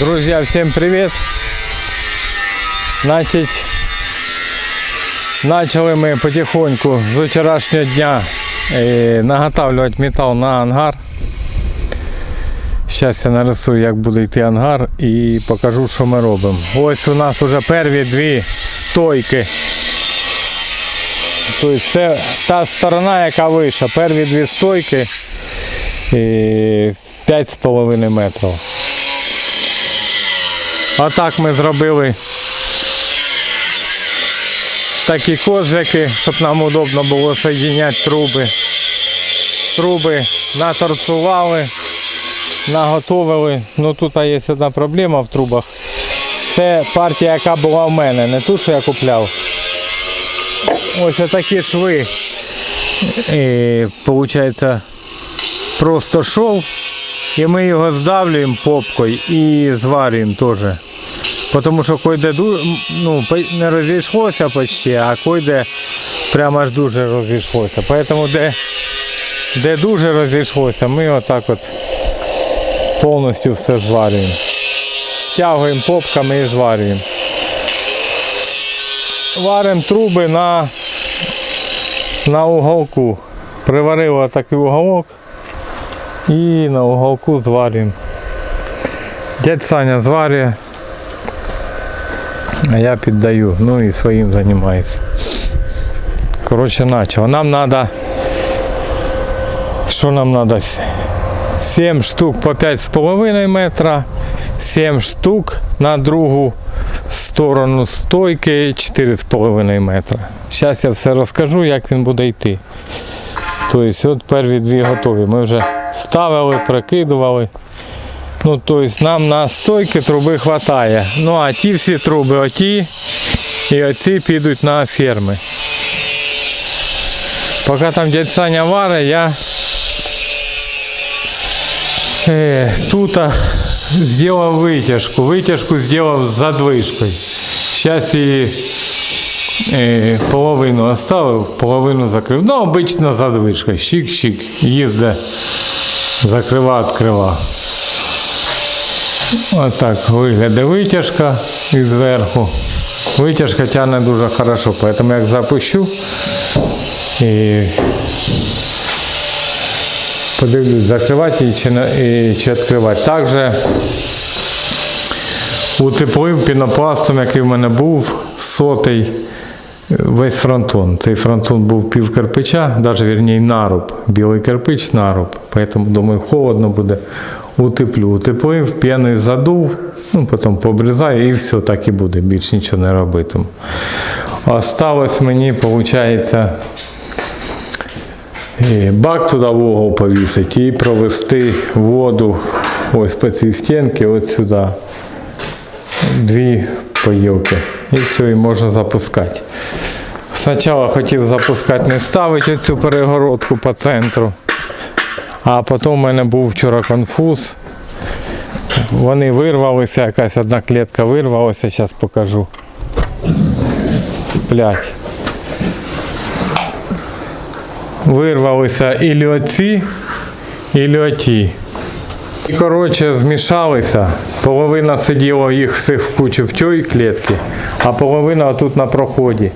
Друзья, всем привет! Значить, почали ми потихоньку з вчорашнього дня е, наготавлювати метал на ангар. Зараз я нарисую, як буде йти ангар і покажу, що ми робимо. Ось у нас вже перві дві стойки. Тобто це та сторона, яка вище. Перві дві стойки е, 5,5 метрів. Отак ми зробили такі козлики, щоб нам удобно було соєдиняти труби. Труби наторцували, наготовили. Ну тут є одна проблема в трубах. Це партія, яка була в мене, не ту, що я купляв. Ось такі шви. І, Получається, просто шов. І ми його здавлюємо попкою і зварюємо теж. Тому що койде ну, не розійшлося почти, а койде прямо аж дуже розійшлося. Тому де, де дуже розійшлося, ми отак от повністю все зварюємо. Тягуємо попками і зварюємо. Варимо труби на, на уголку. Приварили такий уголок і на уголку зварюємо. Дядь Саня зварює, а я піддаю, ну і своїм займаюся. Коротше, начало. Нам треба, що нам треба? 7 штук по 5,5 метра, 7 штук на другу сторону стойки 4,5 метра. Зараз я все розкажу, як він буде йти. Тобто, от перві дві готові. Ми вже ставили, прикидували. Ну, тобто нам на стойки труби вистачає. Ну а ті всі труби, оті і оці підуть на ферми. Поки там дядь Саня варить, я е, тут зробив витяжку. Витяжку зробив з задвижкою. Зараз її е, половину оставив, половину закрив. Ну, обично задвижка. Щик-щик. Їздить, закрива, відкрива. Отак виглядає витяжка і зверху. Витяжка тягне дуже хорошо, поэтому як запущу і подивлюсь, закривати її чи, і, чи відкривати. Також утеплив пінопластом, який в мене був, сотий весь фронтон. Цей фронтон був пів кирпича, навіть вірніше наруб. Білий кирпич наруб. Поэтому думаю, холодно буде. Утеплю. Утеплив, п'яний задув, ну потім пообрізаю і все так і буде. Більше нічого не робитиму. Осталось мені, виходить, бак туди в угол повісити і провести воду ось по цій стінці, от сюди. Дві поїлки. І все, і можна запускати. Спочатку хотів запускати, не ставити цю перегородку по центру. А потім у мене був вчора конфуз. Вони вирвалися, якась одна клітка вирвалася, зараз покажу. Сплять. Вирвалися і оці, і оті. І коротше змішалися. Половина сиділа їх всіх в кучу в тій клітці, а половина тут на проході.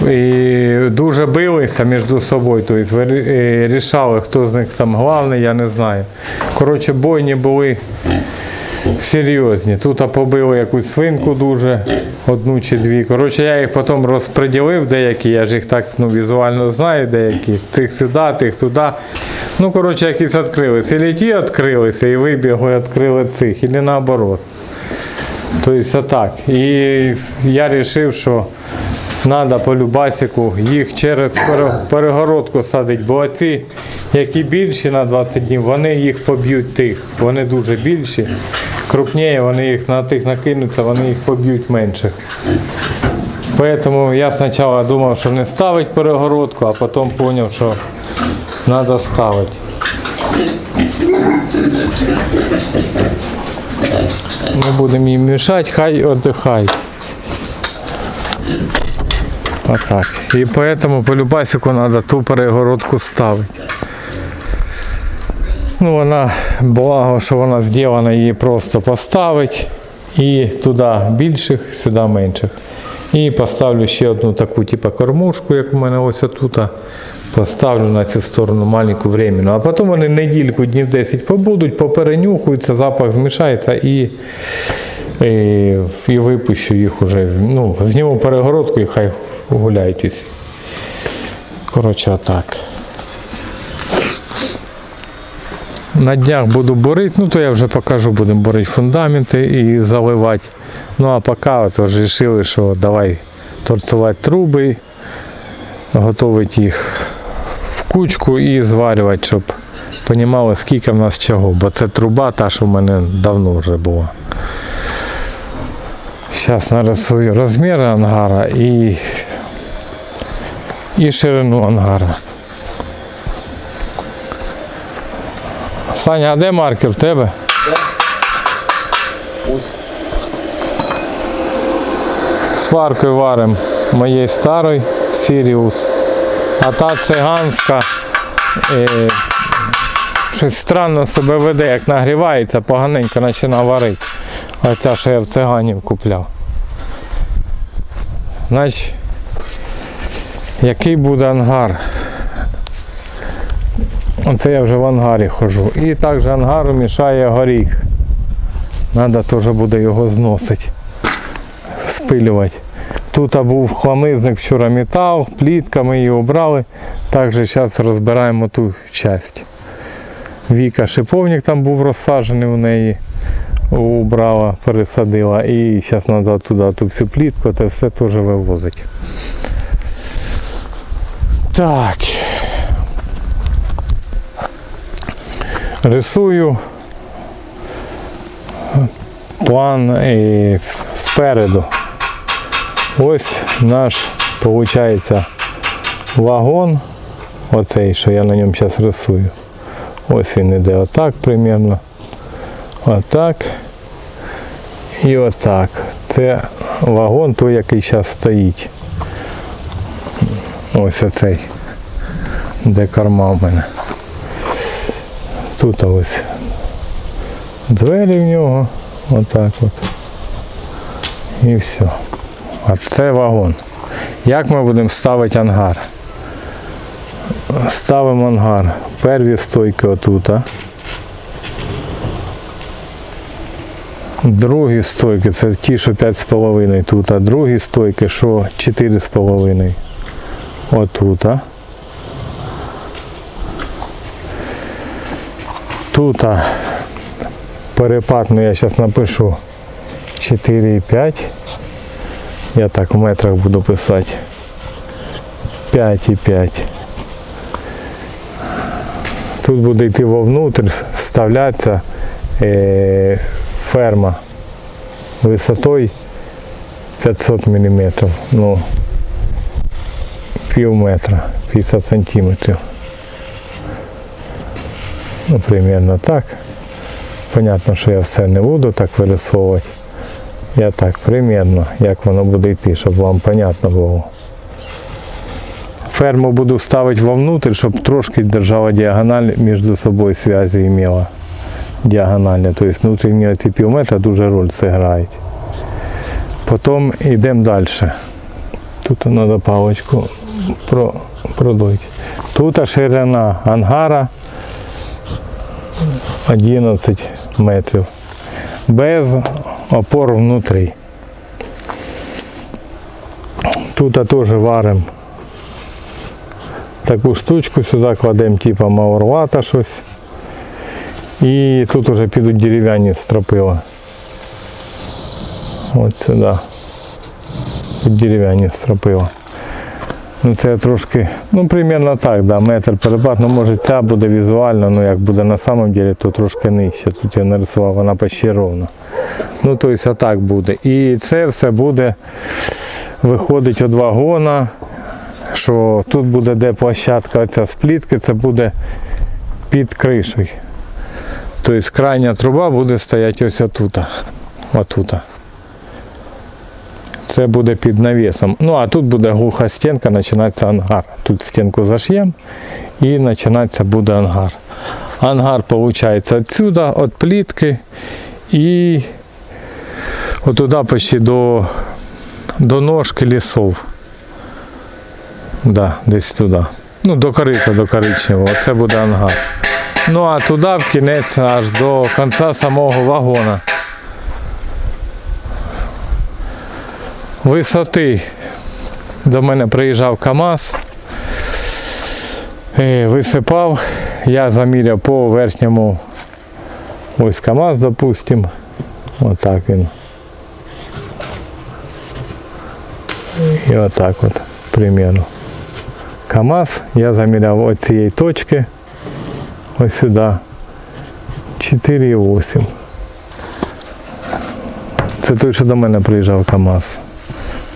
І дуже билися між собою, тобто рішали, хто з них там головний, я не знаю. Коротше, бойні були серйозні. Тут побили якусь свинку дуже, одну чи дві. Коротше, я їх потім розподілив деякі, я ж їх так ну, візуально знаю, деякі. Тих сюди, тих туди. Ну, коротше, якісь відкрилися. І ті відкрилися, і вибігли, відкрили цих, і наоборот. Тобто отак. І я вирішив, що треба по любасику їх через перегородку садити, бо оці, які більші на 20 днів, вони їх поб'ють тих. Вони дуже більші. Крупніше, вони їх на тих накинуться, вони їх поб'ють менших. Поэтому я спочатку думав, що не ставить перегородку, а потім зрозумів, що треба ставити. Не будемо їм мішати, хай віддихають. Отак. І поэтому по любасику треба ту перегородку ставити. Ну, вона, благо, що вона зроблена, її просто поставить. І туди більших, сюди менших. І поставлю ще одну таку, типу, кормушку, як у мене ось тут. Поставлю на цю сторону маленьку временну. А потім вони недільку, днів 10 побудуть, поперенюхуються, запах змішається і, і, і випущу їх уже. Ну, зніму перегородку і хай гуляють усі. Коротше, отак. На днях буду борити, ну то я вже покажу, будемо борити фундаменти і заливати. Ну а поки от вирішили, що давай торцувати труби, готувати їх в кучку і зварювати, щоб розуміли, скільки в нас чого. Бо це труба та, що в мене давно вже була. Зараз нарисую розмір ангара і, і ширину ангара. Саня, а де маркер в тебе? Сваркою варимо моєї старої Сіріус. А та циганська е, щось странно себе веде, як нагрівається, поганенько починає варити. Оця, що я в циганів купляв. Значить, який буде ангар? Оце я вже в ангарі ходжу. І також ангару мішає горіх. Треба теж буде його зносити, спилювати. Тут був хламизник вчора метал, плітка, ми її обрали. Також зараз розбираємо ту часть. Віка шиповник там був розсаджений у неї. Убрала, пересадила. І зараз треба туди ту всю плітку, це все теж вивозити. Так. Рисую план і спереду. Ось наш, виходить, вагон, оцей, що я на ньому зараз рисую. Ось він іде отак примерно. Отак. І отак. Це вагон той, який зараз стоїть. Ось оцей, де корма в мене. Тут ось двері в нього, отак от. І все. А це вагон. Як ми будемо ставити ангар? Ставимо ангар. Перві стойки отут. Другі стойки це ті, що 5,5 тут, а другі стойки, що 4,5 отут. а. Тут а, перепад, ну я зараз напишу 4,5. Я так в метрах буду писати. 5,5. Тут буде йти вовнутрь, вставлятися е, ферма висотою 500 мм. Ну, пів метра, 50 сантиметрів. Ну, примерно так. Понятно, що я все не буду так вирисовувати. Я так примерно, як воно буде йти, щоб вам понятно було. Ферму буду ставити вовнутрь, щоб трошки держала діагональ між собою зв'язі имела. Діагональні. Тобто внутрішні ці пів метра дуже роль зіграють. Потім йдемо далі. Тут треба паличку про. Тут ширина ангара 11 метрів. Без опор внутрі. Тут теж варимо таку штучку, сюди кладемо типу маурвата щось. І тут вже підуть дерев'яні стропила. От сюди. Тут дерев'яні стропила. Ну це трошки, ну примерно так, да, метр перепад, ну може ця буде візуально, ну як буде на самом деле, то трошки нижче. Тут я нарисував, вона почти ровно. Ну тобто отак буде. І це все буде виходить від вагона, що тут буде де площадка оця з плітки, це буде під кришею. Тобто крайня труба буде стояти ось отут. Отут. Це буде під навісом. Ну а тут буде глуха стінка, починається ангар. Тут стінку заш'ємо і починається буде ангар. Ангар виходить відсюди, від плітки і отуди почти до, до ножки лісов. Да, десь туди. Ну, до корита, до коричневого. Це буде ангар. Ну а туди в кінець аж до кінця самого вагона. Висоти до мене приїжджав КАМАЗ, е, висипав, я заміряв по верхньому ось КАМАЗ, допустим. Отак він. І отак от примерно. КАМАЗ я заміряв от цієї точки ось сюди 4,8. Це той, що до мене приїжджав КАМАЗ.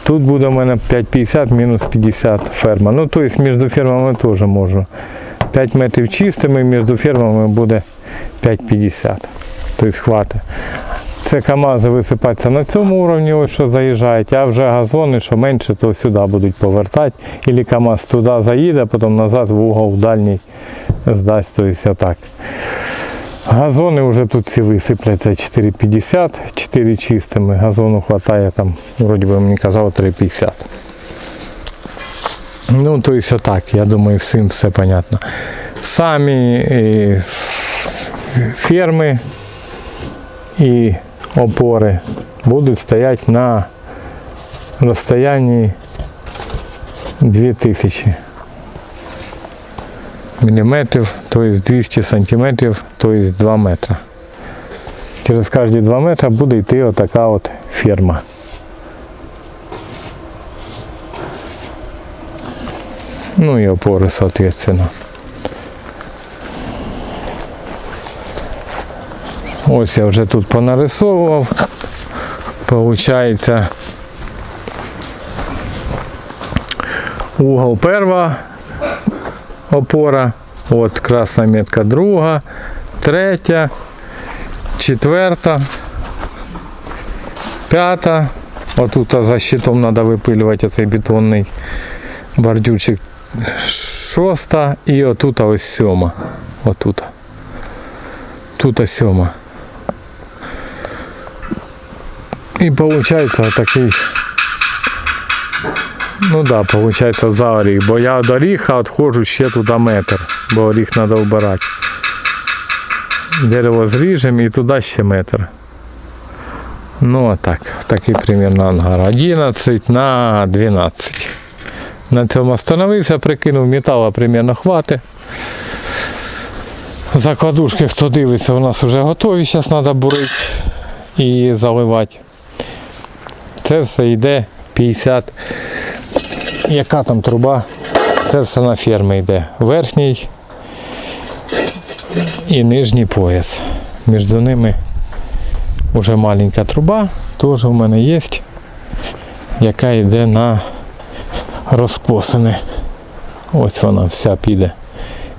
Тут буде у мене 5,50 мінус 50 ферма. Ну, тобто між фермами теж можу. 5 метрів чистими, між фермами буде 5,50. Тобто хватить. Це КАМАЗи висипаються на цьому уровні, ось що заїжджають, а вже газони, що менше, то сюди будуть повертати. Ілі КАМАЗ туди заїде, потім назад в угол дальній здасть. Тобто отак. Газони вже тут всі висипляться 4,50, 4 чистими. Газону вистачає там, вроді би мені казав, 3,50. Ну, то есть отак, я думаю, всім все понятно. Самі е, ферми і опори будуть стояти на розстоянні 2000 міліметрів, тобто 200 сантиметрів, тобто 2 метри. Через кожні 2 метри буде йти отака от ферма. Ну і опори, соответственно. Ось я вже тут понарисовував. Получається угол перша опора, от красна метка друга, третя, четверта, п'ята. Отут за щитом треба випилювати оцей бетонний бордюрчик. Шоста і отут ось сьома. Отут. Тут сьома. І виходить такий. Ну да, виходить за оріх, бо я від оріха відходжу ще туди метр, бо оріх треба вбирати. Дерево зріжемо і туди ще метр. Ну а так, такий примерно ангар. 11 на 12. На цьому остановився, прикинув металу примерно хватить. Закладушки, хто дивиться, у нас вже готові, зараз треба бурити і заливати. Це все йде 50. Яка там труба? Це все на ферми йде. Верхній і нижній пояс. Між ними вже маленька труба, теж у мене є, яка йде на розкосини. Ось вона вся піде.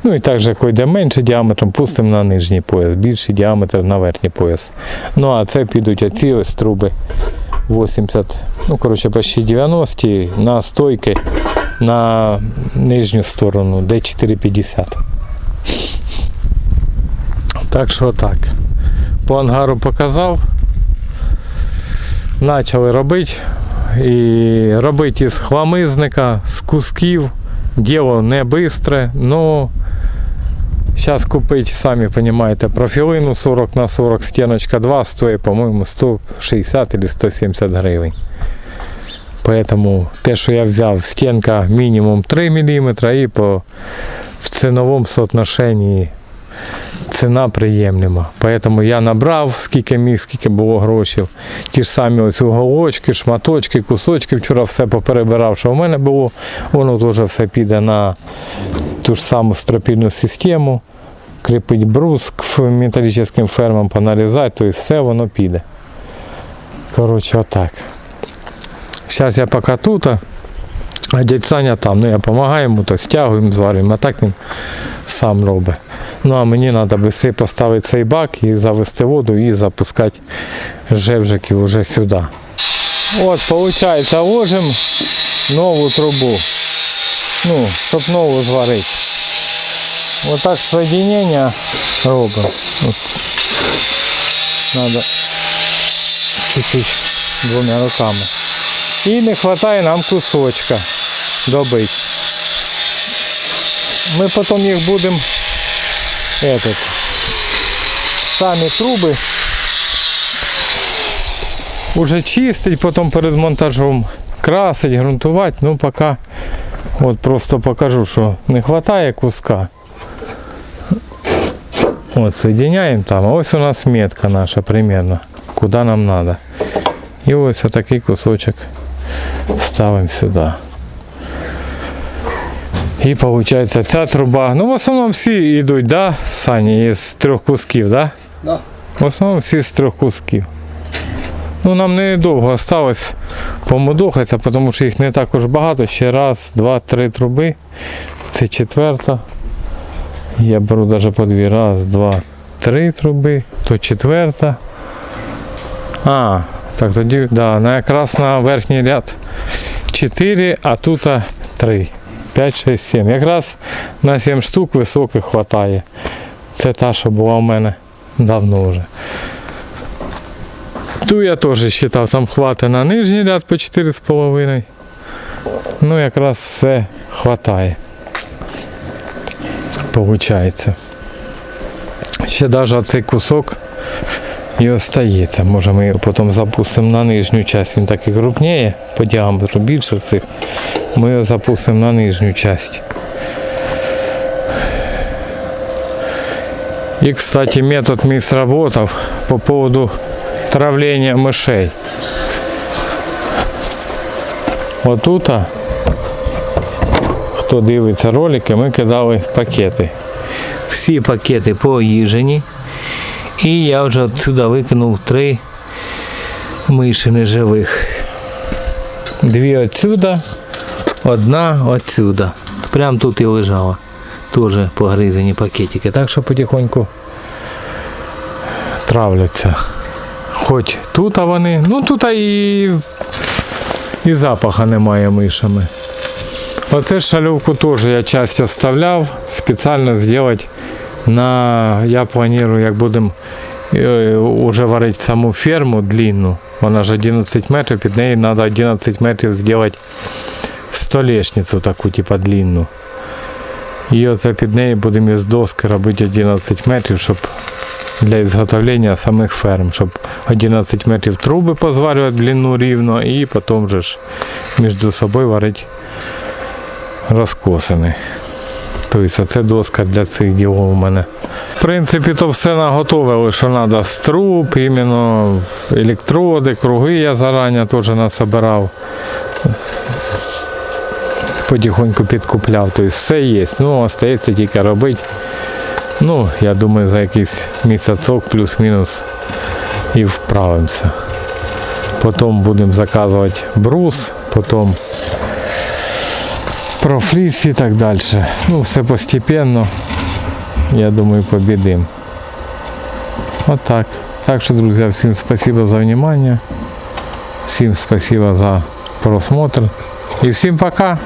Ну і також, як йде менше діаметром, пустимо на нижній пояс, більший діаметр на верхній пояс. Ну а це підуть оці ось труби 80, ну коротше, почти 90 на стойки на нижню сторону, де 4,50. Так що так. По ангару показав. Почали робити. І робити із хламизника, з кусків. Діло не швидке, але зараз купити, самі розумієте, профілину 40 на 40 стіночка 2 стоїть, по-моєму, 160 или 170 гривень. Поэтому те, що я взяв, стінка мінімум 3 мм і по в ціновому соотношенні ціна приємлема. Поэтому я набрав, скільки міг, скільки було грошей. Ті ж самі ось уголочки, шматочки, кусочки. Вчора все поперебирав, що в мене було. Воно теж все піде на ту ж саму стропільну систему. Кріпить брус к металічним фермам, понарізати, то і все воно піде. Коротше, отак. Зараз я поки тут, а дядь Саня там. Ну я допомагаю йому, то стягуємо, зварюємо, а так він сам робить. Ну а мені треба швидше поставити цей бак і завести воду і запускати жевжиків вже сюди. От, виходить, ложимо нову трубу. Ну, щоб нову зварити. Отак соединення робимо. От. Надо чуть-чуть двома руками. І не вистачає нам кусочка добити. Ми потім їх будемо этот, самі труби уже чистить, потім перед монтажом красить, ґрунтувати. Ну поки от просто покажу, що не вистачає куска. От соединяємо там. А ось у нас метка наша примерно, куди нам треба. І ось такий кусочок ставимо сюди. І виходить ця труба. Ну в основному всі йдуть, да, Сані, із трьох кусків, да? Да. В основному всі з трьох кусків. Ну нам недовго залишилось помудохатися, тому що їх не також багато. Ще раз, два, три труби. Це четверта. Я беру навіть по дві. Раз, два, три труби, то четверта. А, так тоді, да, якраз на верхній ряд 4, а тут 3. 5, 6, 7. Якраз на 7 штук високих вистачає. Це та, що була у мене давно вже. Ту я теж вважав, там хватить на нижній ряд по 4,5. Ну, якраз все хватає. Получається. Ще навіть цей кусок і остається. Може ми його потім запустимо на нижню часть. Він так і крупніє, по діаметру більше всіх. Ми його запустимо на нижню часть. И, кстати, метод мій сработав по поводу травления мышей. Отут, хто дивиться ролики, ми кидали пакети. Всі пакети поїжені. І я вже отсюди викинув три миші неживих. Дві отсюда, одна отсюда. Прям тут і лежала. Теж погризені пакетики. Так що потихоньку травляться. Хоч тут а вони, ну тут і, і запаха немає мишами. Оце шалювку теж я часто оставляв, спеціально зробити на, я планую, як будемо е, уже варити саму ферму длинну, вона ж 11 метрів, під нею треба 11 метрів зробити столешницю таку, типу длинну. І оце під нею будемо із доски робити 11 метрів, щоб для ізготовлення самих ферм, щоб 11 метрів труби позварювати длину рівно і потім вже ж між собою варити розкосини. Тобто це доска для цих ділов у мене. В принципі, то все наготовили, що треба з труб, іменно електроди, круги я зарані теж насобирав. Потихоньку підкупляв, тобто все є. Ну, остається тільки робити. Ну, я думаю, за якийсь місяцок плюс-мінус і вправимося. Потім будемо заказувати брус, потім профліс і так далі. Ну, все постепенно. Я думаю, побідимо. Отак. Так що, друзі, всім спасибо за внимание. Всім спасибо за просмотр. І всім пока.